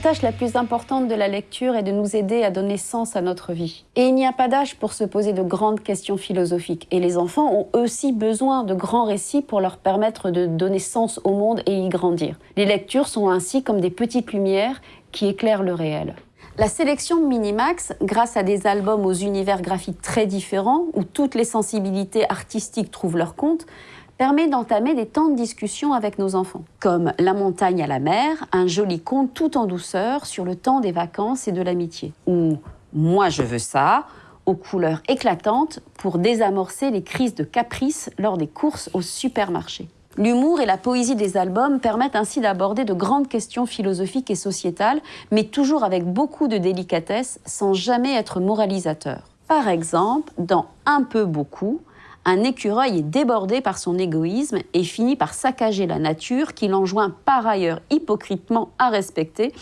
La tâche la plus importante de la lecture est de nous aider à donner sens à notre vie. Et il n'y a pas d'âge pour se poser de grandes questions philosophiques. Et les enfants ont aussi besoin de grands récits pour leur permettre de donner sens au monde et y grandir. Les lectures sont ainsi comme des petites lumières qui éclairent le réel. La sélection Minimax, grâce à des albums aux univers graphiques très différents, où toutes les sensibilités artistiques trouvent leur compte, permet d'entamer des temps de discussion avec nos enfants, comme La montagne à la mer, un joli conte tout en douceur sur le temps des vacances et de l'amitié, ou Moi je veux ça, aux couleurs éclatantes pour désamorcer les crises de caprice lors des courses au supermarché. L'humour et la poésie des albums permettent ainsi d'aborder de grandes questions philosophiques et sociétales, mais toujours avec beaucoup de délicatesse, sans jamais être moralisateur. Par exemple, dans Un peu beaucoup, un écureuil est débordé par son égoïsme et finit par saccager la nature qu'il enjoint par ailleurs hypocritement à respecter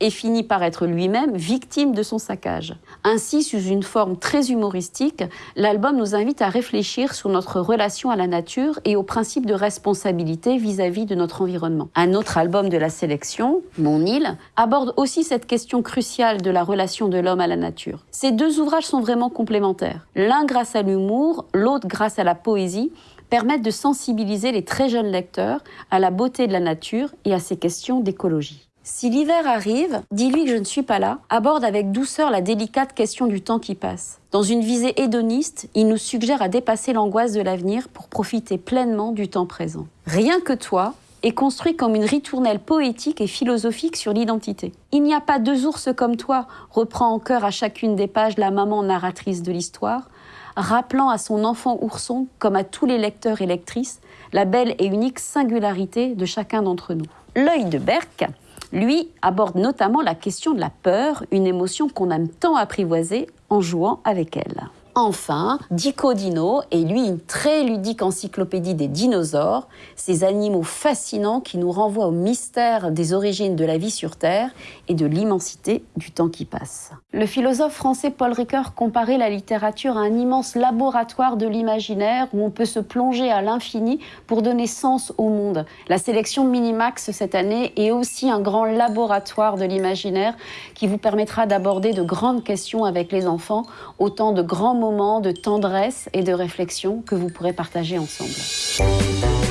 et finit par être lui-même victime de son saccage. Ainsi, sous une forme très humoristique, l'album nous invite à réfléchir sur notre relation à la nature et au principe de responsabilité vis-à-vis de notre environnement. Un autre album de la sélection, Mon île, aborde aussi cette question cruciale de la relation de l'homme à la nature. Ces deux ouvrages sont vraiment complémentaires. L'un grâce à l'humour, l'autre grâce à la poésie, permettent de sensibiliser les très jeunes lecteurs à la beauté de la nature et à ces questions d'écologie. Si l'hiver arrive, dis-lui que je ne suis pas là, aborde avec douceur la délicate question du temps qui passe. Dans une visée hédoniste, il nous suggère à dépasser l'angoisse de l'avenir pour profiter pleinement du temps présent. Rien que toi est construit comme une ritournelle poétique et philosophique sur l'identité. Il n'y a pas deux ours comme toi, reprend en cœur à chacune des pages la maman narratrice de l'histoire, rappelant à son enfant ourson, comme à tous les lecteurs et lectrices, la belle et unique singularité de chacun d'entre nous. L'œil de Berck lui aborde notamment la question de la peur, une émotion qu'on aime tant apprivoiser en jouant avec elle. Enfin, Dico Dino est lui une très ludique encyclopédie des dinosaures, ces animaux fascinants qui nous renvoient au mystère des origines de la vie sur Terre et de l'immensité du temps qui passe. Le philosophe français Paul Ricoeur comparait la littérature à un immense laboratoire de l'imaginaire où on peut se plonger à l'infini pour donner sens au monde. La sélection Minimax cette année est aussi un grand laboratoire de l'imaginaire qui vous permettra d'aborder de grandes questions avec les enfants, autant de grands de tendresse et de réflexion que vous pourrez partager ensemble.